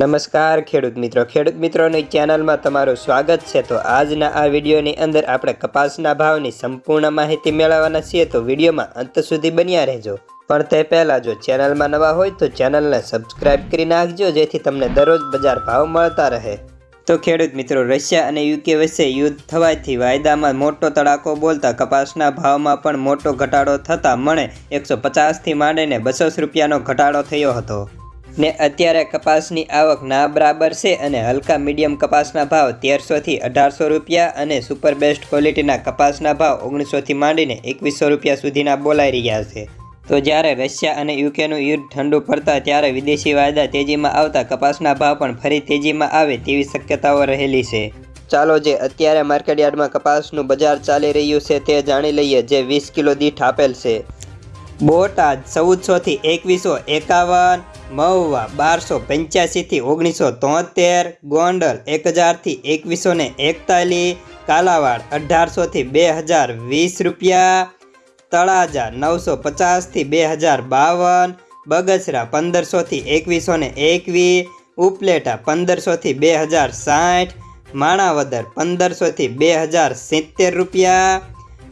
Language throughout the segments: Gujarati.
નમસ્કાર ખેડૂત મિત્રો. ખેડૂત મિત્રોની ચેનલમાં તમારું સ્વાગત છે. તો આજના આ વિડીયોની અંદર આપણે કપાસના ભાવની સંપૂર્ણ માહિતી મેળવવાના છીએ. તો વિડીયોમાં અંત સુધી બન્યા રહેજો. પણ તે પહેલાં જો ચેનલમાં નવા હોય તો ચેનલને સબસ્ક્રાઇબ કરી નાખજો, જેથી તમને દરરોજ બજાર ભાવ મળતા રહે. તો ખેડૂત મિત્રો, રશિયા અને યુકે વચ્ચે યુદ્ધ થવાથી વાયદામાં મોટો તડાકો બોલતા કપાસના ભાવમાં પણ મોટો ઘટાડો થતાં મણે એકસો પચાસથી માંડીને બસો રૂપિયાનો ઘટાડો થયો હતો. ને અત્યારે કપાસની આવક ના બરાબર છે અને હલકા મીડિયમ કપાસના ભાવ તેરસોથી અઢારસો રૂપિયા અને સુપર બેસ્ટ ક્વોલિટીના કપાસના ભાવ ઓગણીસોથી માંડીને એકવીસો રૂપિયા સુધીના બોલાઈ રહ્યા છે. તો જ્યારે રશિયા અને યુકેનું યુદ્ધ ઠંડુ પડતા ત્યારે વિદેશી વાયદા તેજીમાં આવતા કપાસના ભાવ પણ ફરી તેજીમાં આવે તેવી શક્યતાઓ રહેલી છે. ચાલો જે અત્યારે માર્કેટયાર્ડમાં કપાસનું બજાર ચાલી રહ્યું છે તે જાણી લઈએ જે વીસ કિલો દીઠ આપેલ છે. બોટાદ ચૌદસોથી એકવીસો એકાવન, મહુવા બારસો પંચ્યાસીથી ઓગણીસો તોતેર, ગોંડલ એક હજારથી એકવીસો ને એકતાલીસ, કાલાવાડ અઢારસોથી બે હજાર વીસ રૂપિયા, તળાજા નવસો પચાસથી બે હજાર બાવન, બગસરા પંદરસોથી એકવીસો ને એકવીસ, ઉપલેટા પંદરસોથી બે હજાર સાઠ, માણાવદર પંદરસોથી બે હજાર સિત્તેર રૂપિયા,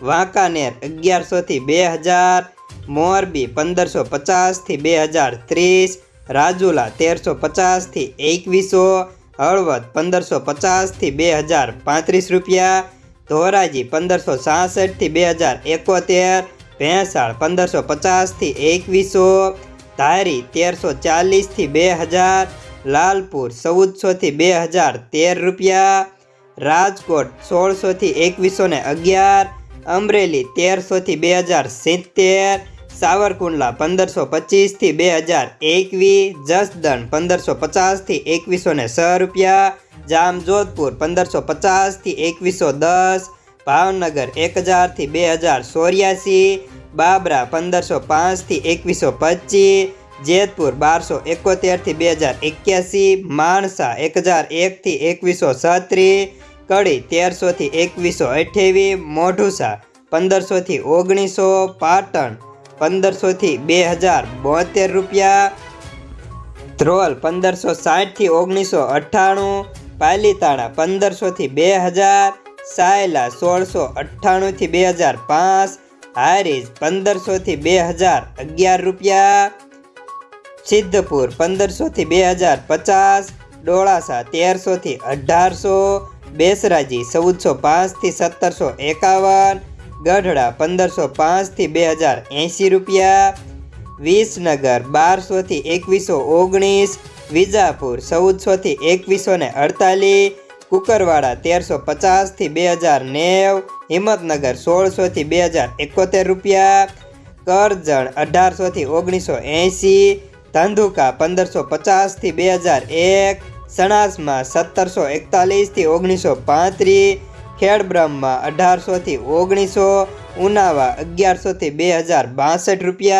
વાંકાનેર અગિયારસોથી બે હજાર મોરબી પંદરસો પચાસથી બે હજાર ત્રીસ, રાજુલા તેરસો પચાસથી એકવીસો, હળવદ પંદરસો પચાસથી બે હજાર પાંત્રીસ રૂપિયા, ધોરાજી પંદરસો સાસઠથી બે હજાર એકોતેર, ભેંસાળ પંદરસો પચાસથી એકવીસો, ધારી તેરસો ચાલીસથી બે હજાર, લાલપુર ચૌદસોથી બે હજાર તેર રૂપિયા, રાજકોટ સોળસોથી એકવીસો ને અગિયાર, અમરેલી તેરસોથી બે હજાર સિત્તેર સાવરકુંડલા પંદરસો પચીસથી બે હજાર એકવીસ, જસદણ પંદરસો પચાસથી એકવીસો ને છ રૂપિયા, જામજોધપુર પંદરસો પચાસથી એકવીસો દસ, ભાવનગર એક હજારથી બે હજાર ચોર્યાસી, બાબરા પંદરસો પાંચથી એકવીસો પચીસ, જેતપુર બારસો એકોતેરથી બે હજાર એક્યાસી, માણસા એક હજાર એકથી એકવીસો છત્રીસ, કડી તેરસોથી એકવીસો અઠ્યાવીસ, મોઢુસા પંદરસોથી ઓગણીસો, પાટણ પંદરસોથી બે હજાર બોતેર રૂપિયા. ધ્રોલ પંદરસો સાઠથી ઓગણીસો અઠ્ઠાણું. પાલીતાણા પંદરસોથી બે હજાર. સાયલા સોળસો અઠ્ઠાણુંથી બે હજાર પાંચ. હારીજ પંદરસોથી બે હજાર અગિયાર રૂપિયા. સિદ્ધપુર પંદરસોથી બે હજાર પચાસ. ડોળાસા તેરસોથી અઢારસો. બેસરાજી ચૌદસો પાંચથી સત્તરસો એકાવન. ગઢડા પંદરસો પાંચથી બે હજાર એંસી રૂપિયા. વિસનગર બારસોથી એકવીસો ઓગણીસ. વિજાપુર ચૌદસોથી એકવીસો ને અડતાલીસ. કુકરવાડા તેરસો પચાસથી બે હજાર નેવ. હિંમતનગર સોળસોથી બે હજાર એકોતેર રૂપિયા. કરજણ અઢારસોથી ઓગણીસો એંસી ધંધુકા પંદરસો પચાસથી બે હજાર એક. સણાસમાં સત્તરસો એકતાલીસથી ઓગણીસો પાંત્રીસ. ખેડબ્રહ્મમાં અઢારસોથી ઓગણીસો ઉનાવા અગિયારસોથી બે હજાર બાસઠ રૂપિયા.